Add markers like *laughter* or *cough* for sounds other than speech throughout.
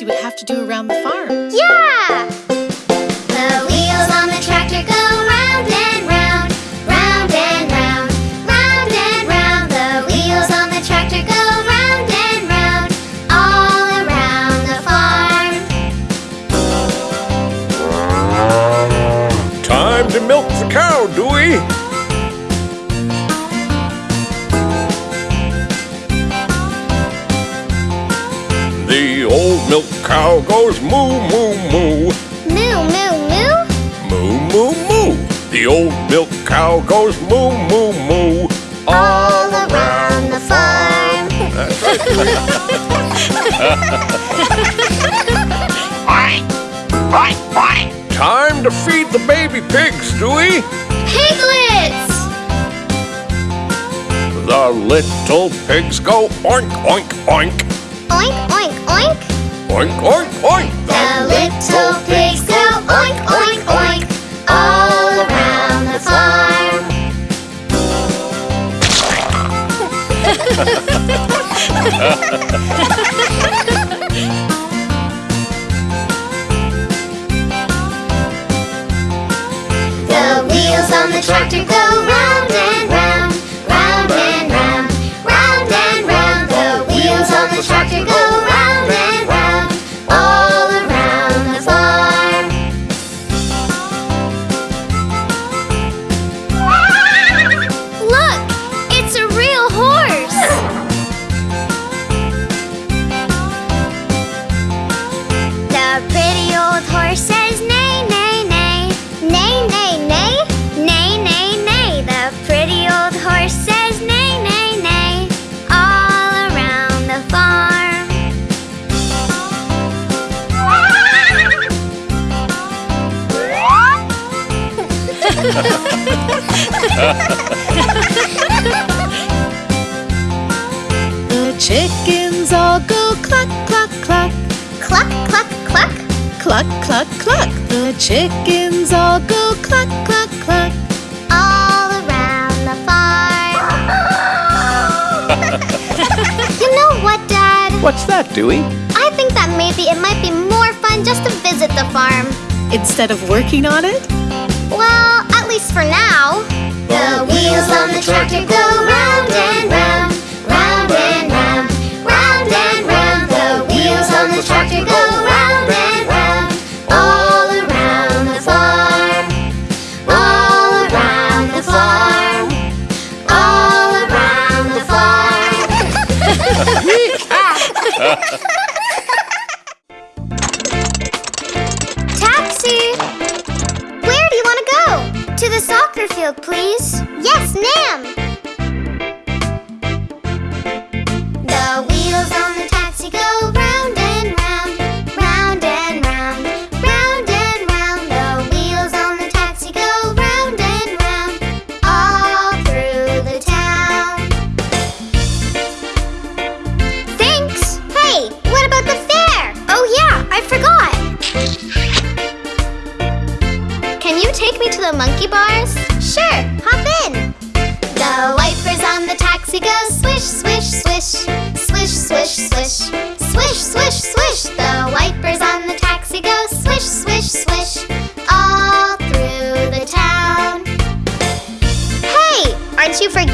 you would have to do around the farm. Yeah. The wheels on the cow goes moo, moo, moo. Moo, moo, moo. Moo, moo, moo. The old milk cow goes moo, moo, moo. All around the farm. That's right, Dewey. Time to feed the baby pigs, Dewey. Piglets. The little pigs go oink, oink, oink. Oink, oink, oink. Oink, oink. The little pigs go oink, oink, oink, all around the farm. The wheels on the tractor go round and round, round and round, round and round. The wheels on the tractor go The chickens all go cluck, cluck, cluck, Cluck, cluck, cluck. cluck, cluck, cluck. The chickens all go cluck, cluck, cluck. All around the farm. *laughs* you know what, Dad? What's that, Dewey? I think that maybe it might be more fun just to visit the farm. Instead of working on it, Well, at least for now. The wheels on the tractor go round and round, round and round, round and round. The wheels on the tractor go round and round, all around the farm, all around the farm, all around the farm. *laughs* *laughs*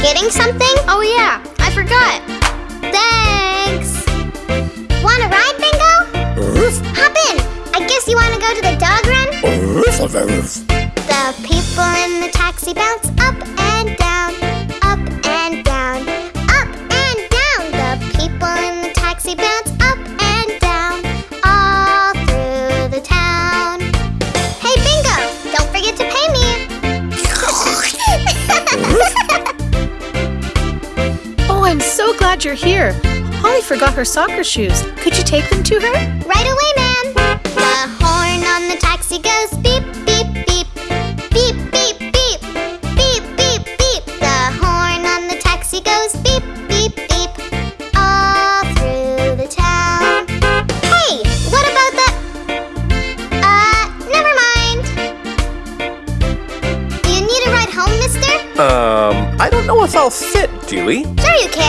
forgetting something? Oh yeah, I forgot. Thanks. Want a ride, Bingo? Hop in. I guess you want to go to the dog run? you're here. Holly forgot her soccer shoes. Could you take them to her? Right away, ma'am. The horn on the taxi goes beep, beep, beep. Beep, beep, beep. Beep, beep, beep. The horn on the taxi goes beep, beep, beep. All through the town. Hey, what about the... Uh, never mind. Do you need a ride home, mister? Um, I don't know if I'll fit, do we? Sure you can.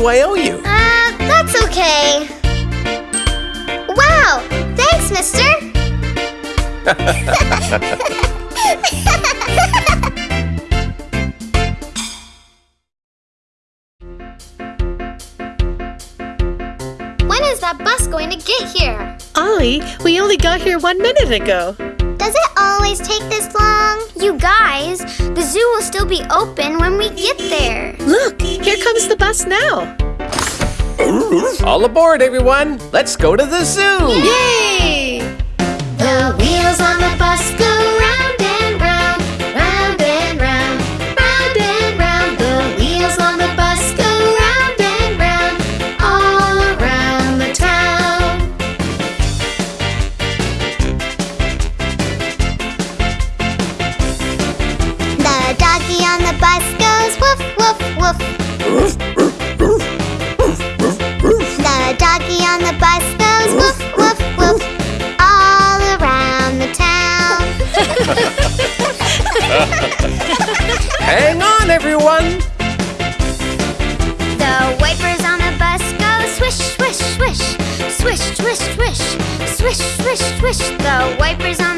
do I owe you? Uh, that's okay. Wow! Thanks, mister! *laughs* when is that bus going to get here? Ollie, we only got here one minute ago. Does it always take this long? You guys, the zoo will still be open when we get there. Look, here comes the bus now. All aboard, everyone. Let's go to the zoo. Yay! The wheels on the bus everyone? The wipers on the bus go swish, swish, swish. Swish, swish, swish. Swish, swish, swish. The wipers on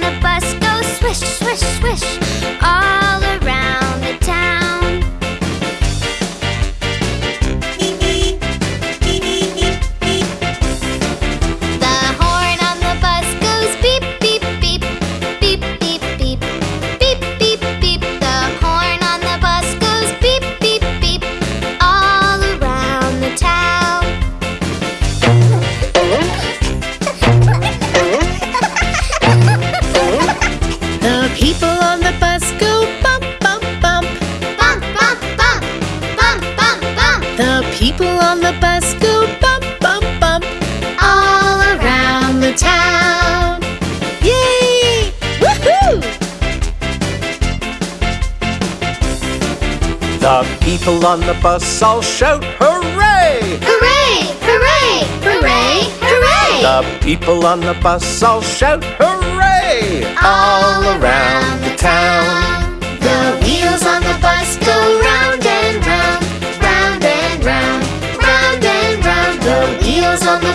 people on the bus all shout hooray! Hooray! Hooray! Hooray! Hooray! The people on the bus all shout hooray! All, around the town. The wheels on the bus go round and round, round and round, round and round. The wheels on the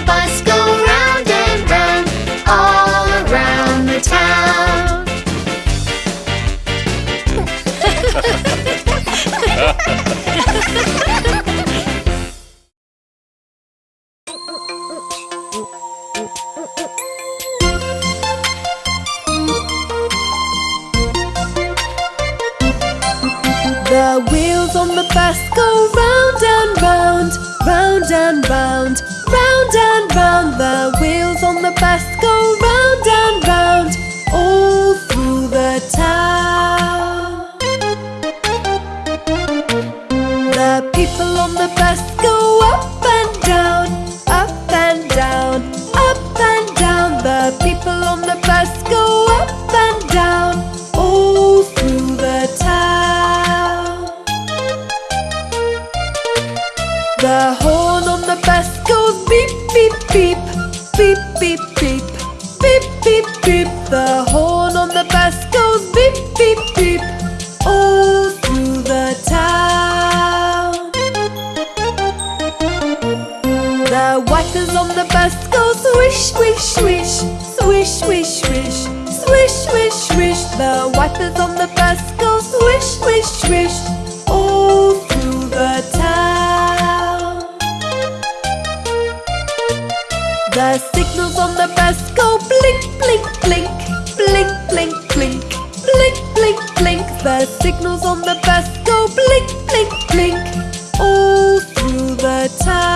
blink all through the time.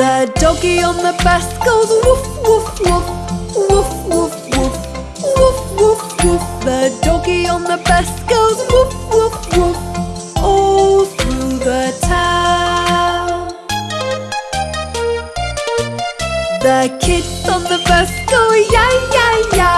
The doggy on the bus goes woof, woof, woof. Woof, woof, woof. Woof, woof, woof. The doggy on the bus goes woof, woof, woof. All through the town. The kids on the bus go ya ya ya,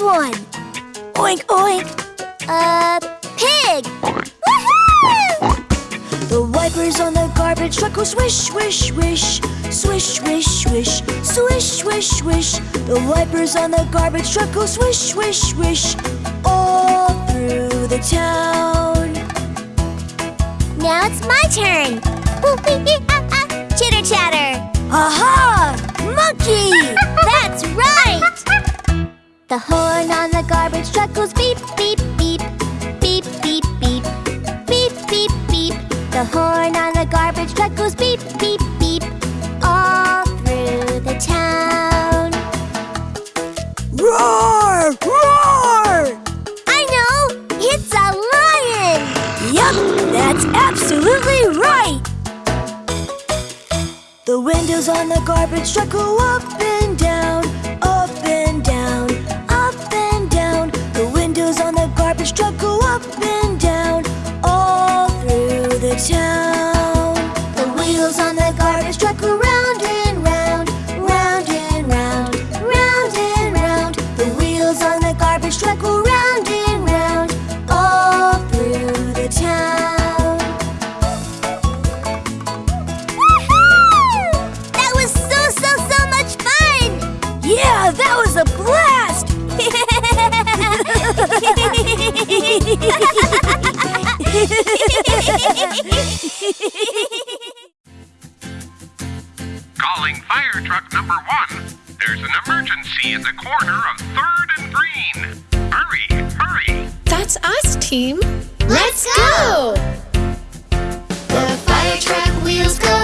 one? Oink, oink. A pig. Woohoo! The wipers on the garbage truck go swish, swish, swish. Swish, swish, swish. Swish, swish, swish. The wipers on the garbage truck go swish, swish, swish. All through the town. Now it's my turn. Chitter chatter. Aha! Monkey! *laughs* That's right! The horn on the garbage truck goes beep, beep, beep. Beep, beep, beep. Beep, beep, beep. The horn on the garbage truck goes beep, beep, beep. All through the town. Roar! Roar! I know! It's a lion! Yup! That's absolutely right! The windows on the garbage truck go up and down. Up and down, all through the town. Calling fire truck number one. There's an emergency at the corner of 3rd and Green. Hurry, hurry. That's us, team. Let's go! The fire truck wheels go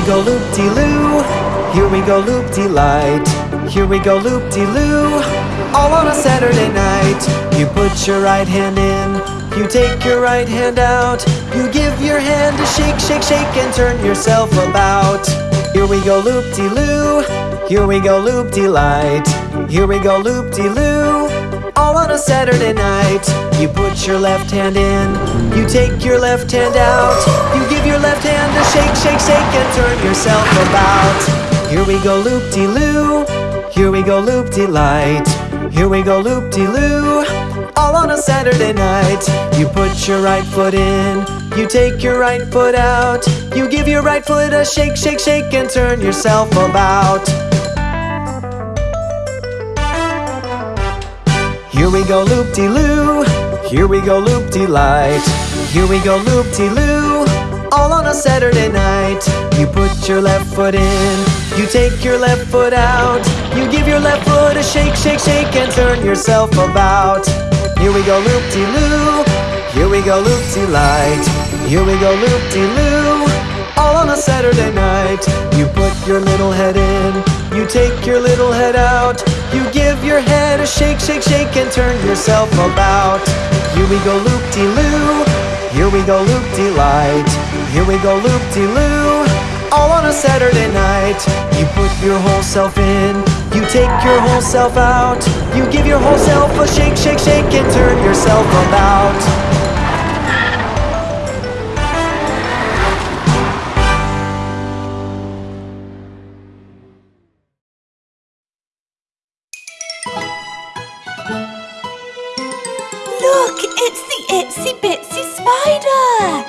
we go loop-de-loo, here we go loop-de-light, here we go loop-de-loo, all on a Saturday night. You put your right hand in, you take your right hand out, you give your hand a shake, shake, shake, and turn yourself about. Here we go loop-de-loo, here we go loop-de-light, here we go loop-de-loo, all on a Saturday night. You put your left hand in, you take your left hand out, you your left hand to shake, shake, shake, and turn yourself about. Here we go loop de loo, here we go loop de light, here we go loop de loo, all on a Saturday night. You put your right foot in, you take your right foot out, you give your right foot a shake, shake, shake, and turn yourself about. Here we go loop de loo, here we go loop de light, here we go loop de loo, all on a Saturday night. You put your left foot in, you take your left foot out, you give your left foot a shake, shake, shake, and turn yourself about. Here we go loop de loo, here we go loop de light, here we go loop de loo, all on a Saturday night. You put your little head in, you take your little head out, you give your head a shake, shake, shake, and turn yourself about. Here we go loop de loo, here we go loop de light, here we go loop de loo, all on a Saturday night. You put your whole self in, you take your whole self out, you give your whole self a shake, shake, shake, and turn yourself about. Look, it's the itsy bitsy spider!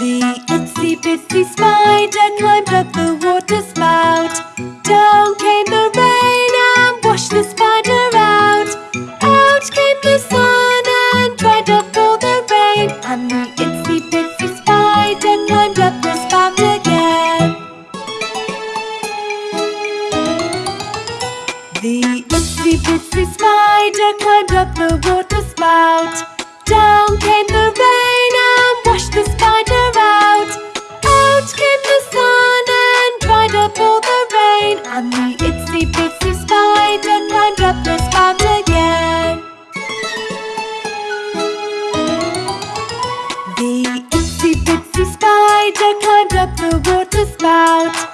The itsy bitsy spider climbed up the water spout. Down came the rain and washed the spider out. Out came the sun and dried up all the rain. And the itsy bitsy spider climbed up the spout again. The itsy bitsy spider climbed up the water water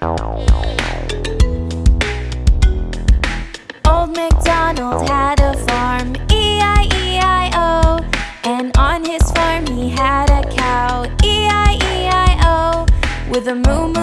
Old MacDonald had a farm, E-I-E-I-O And on his farm he had a cow, E-I-E-I-O With a moo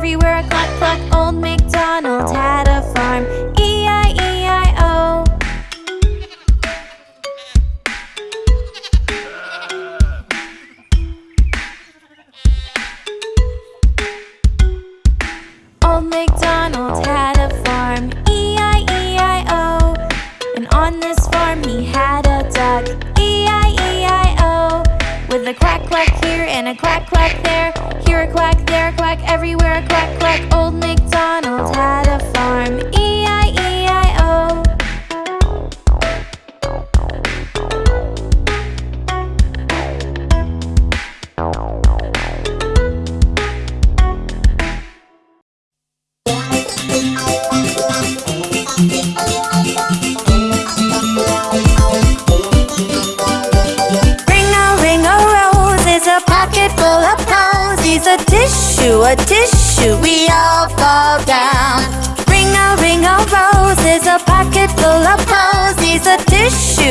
everywhere a cluck cluck Old MacDonald had a farm. E-I-E-I-O Old MacDonald had a farm. E-I-E-I-O And on this farm he had a duck E-I-E-I-O With a quack quack here and a quack quack there quack, there a quack, everywhere a quack quack.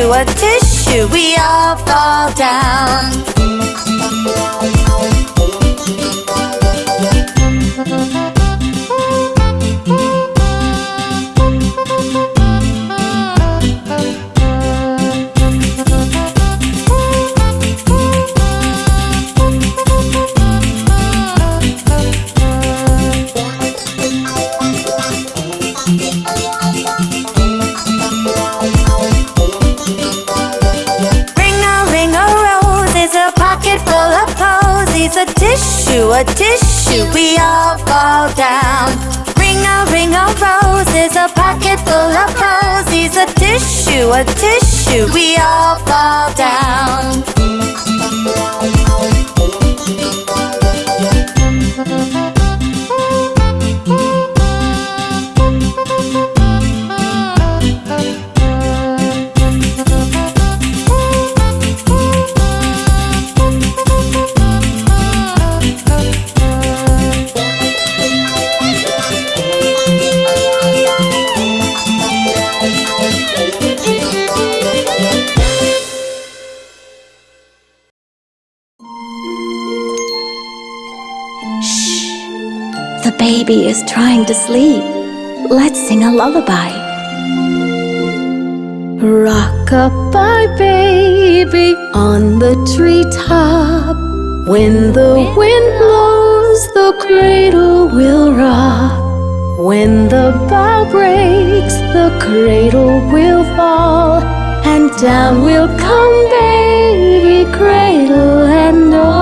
A tissue, we all fall down. A tissue, we all fall down. Ring a ring a rose is a pocket full of posies. A tissue, a tissue, we all fall down. Baby is trying to sleep. Let's sing a lullaby. Rock-a-bye baby on the treetop. When the wind blows, the cradle will rock. When the bough breaks, the cradle will fall. And down will come baby, cradle and all.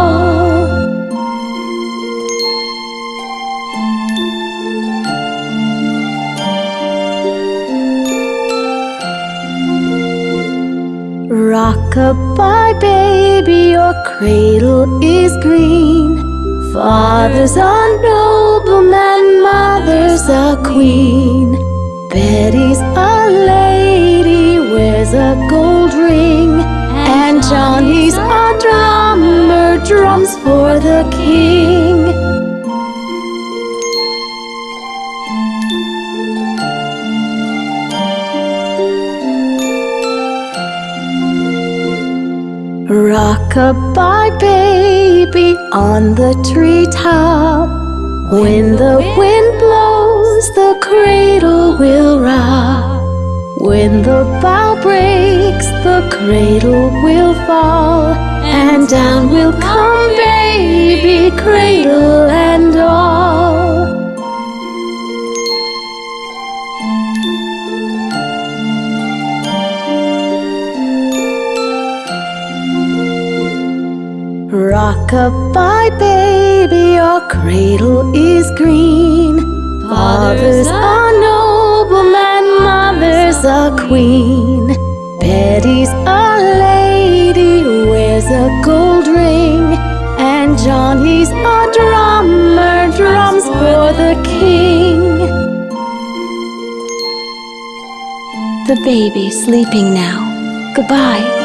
Rock-a-bye baby, your cradle is green. Father's a nobleman, mother's a queen. Betty's a lady, wears a gold ring. And Johnny's a drummer, drums for the king. Rock-a-bye baby on the treetop. When the wind blows, the cradle will rock. When the bough breaks, the cradle will fall. And down will come baby, cradle and all. Rock-a-bye baby, your cradle is green. Father's a nobleman, mother's a queen. Betty's a lady, wears a gold ring. And Johnny's a drummer, drums for the king. The baby's sleeping now. Goodbye.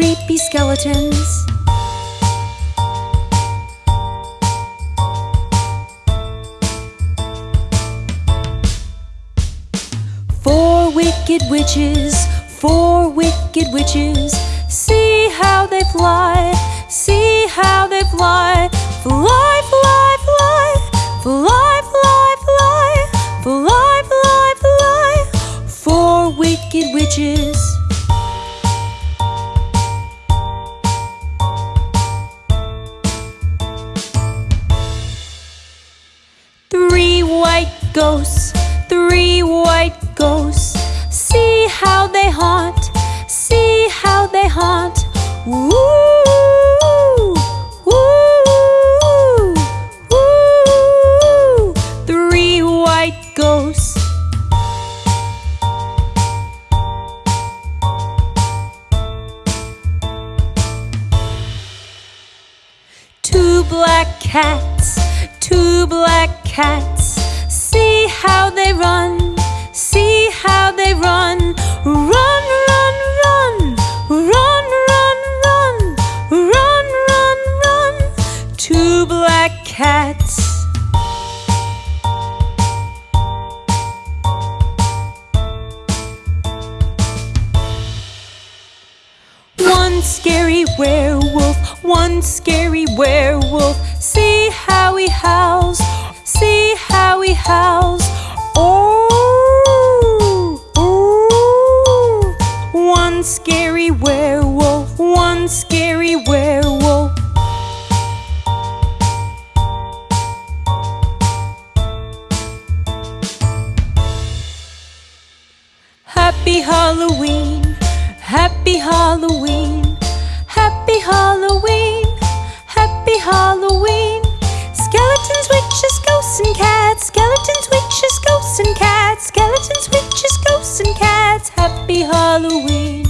creepy skeletons. Four wicked witches, four wicked witches. One scary werewolf, one scary werewolf. See how he howls, see how he howls. and cats, skeletons, witches, ghosts and cats, skeletons, witches, ghosts and cats, happy Halloween.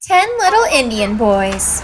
Ten Little Indian Boys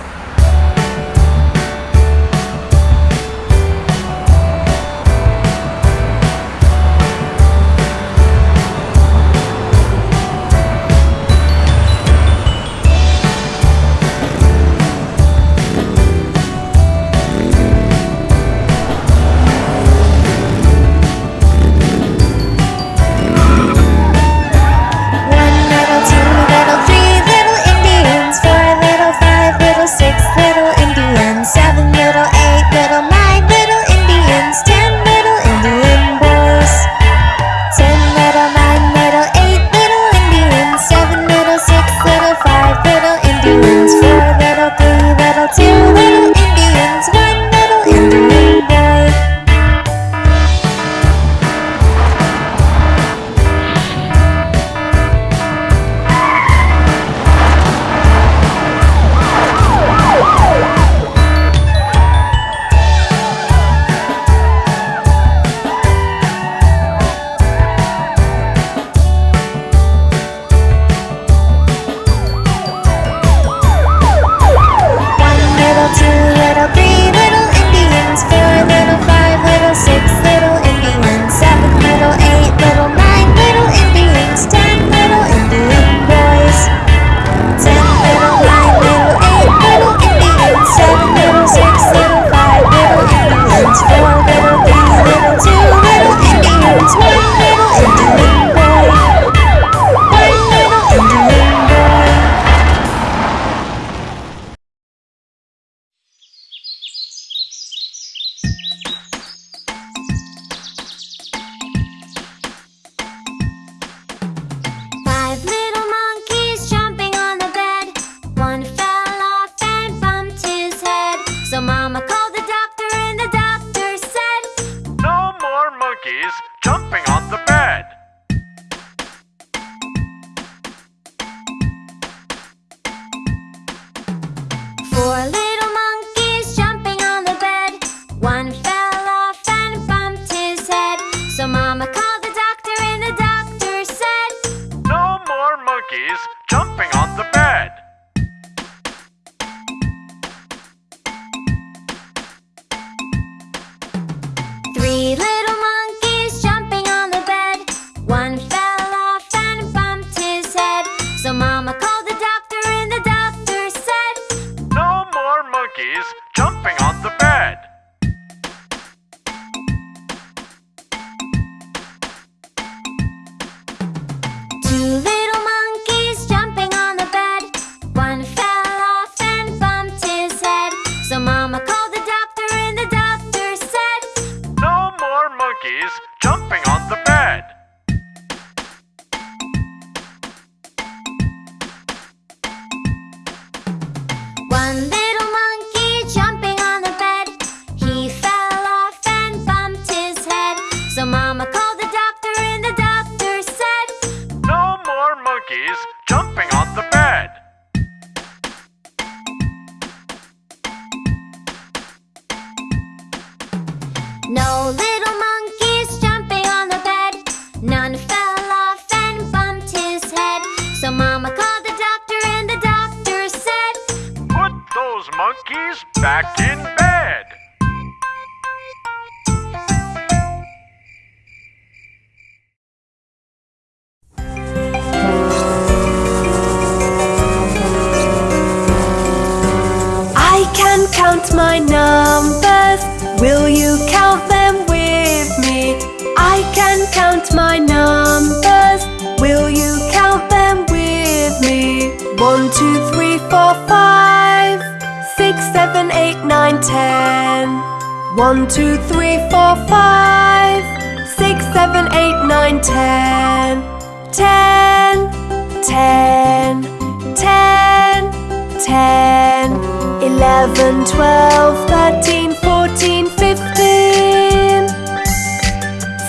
11, 12, 13, 14, 15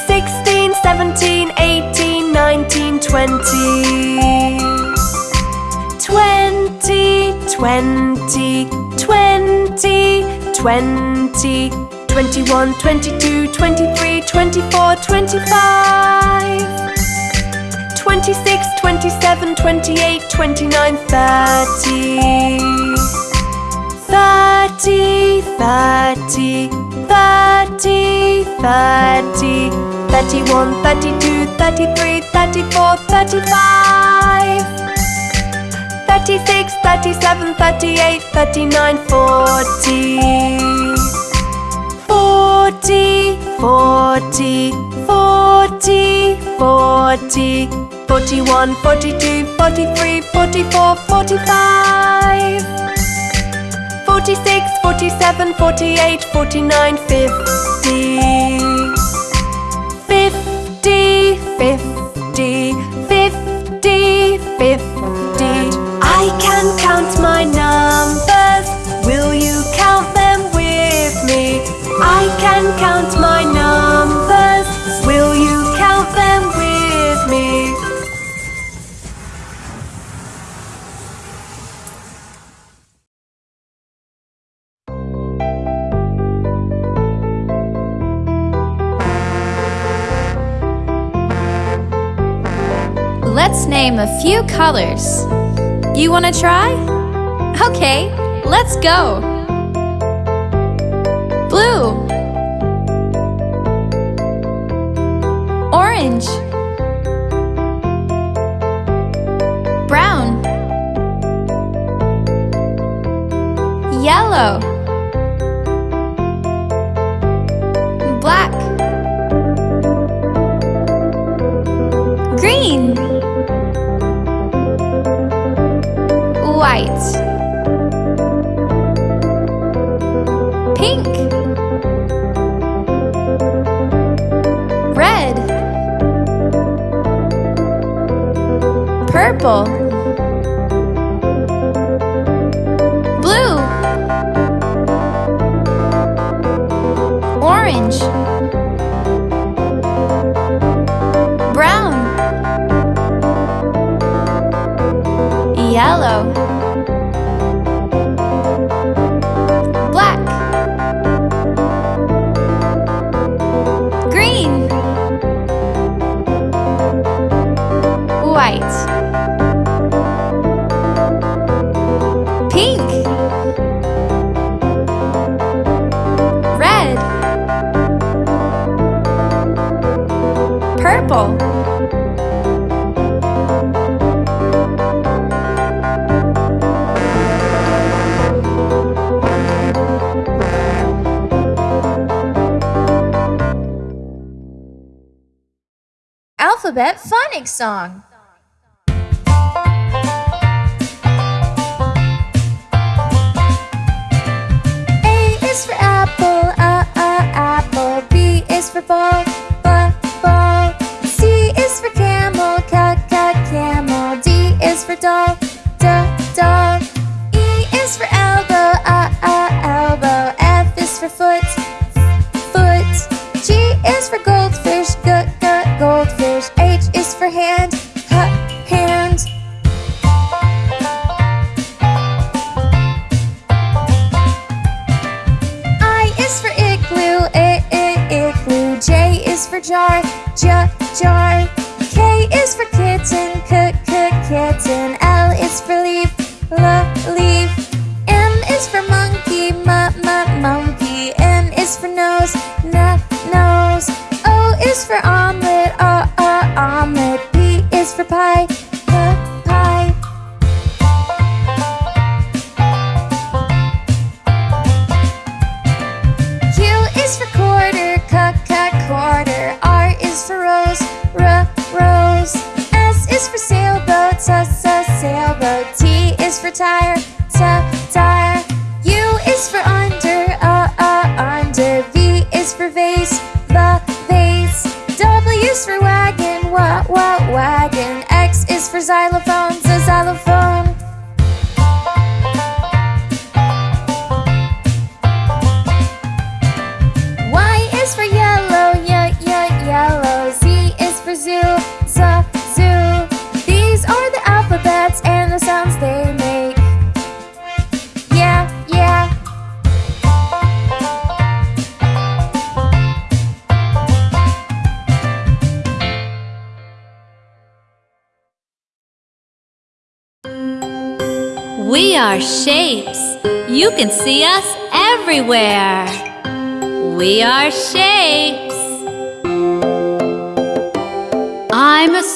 16, 17, 18, 19, 20 20, 20, 20, 20 21, 22, 23, 24, 25 26, 27, 28, 29, 30 30, 30, 30, 30. 31, 32, 33, 34, 35. 36, 37, 38, 39, 40. 40, 40, 40, 40, 41, 42, 43, 44, 45, 46, 47, 48, 49, 50, 50, 50, 50, 50. I can count my numbers. Will you count them with me? I can count my numbers. Name a few colors. You want to try? Okay, let's go. Blue. Orange. Brown. Yellow. Song.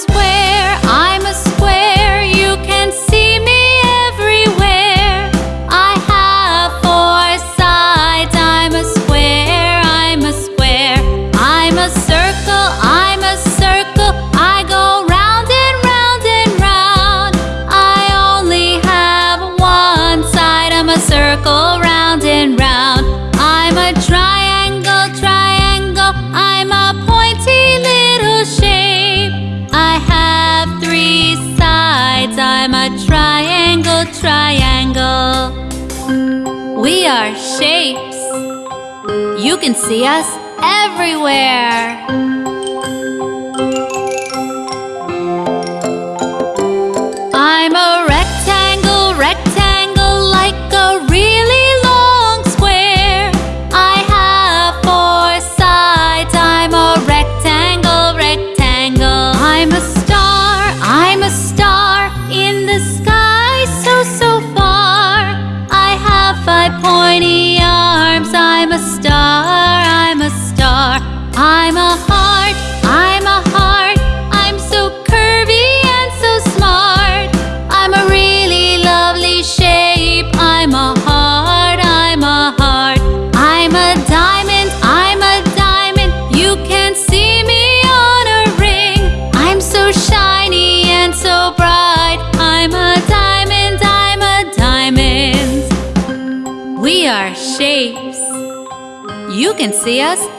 después. See us everywhere. You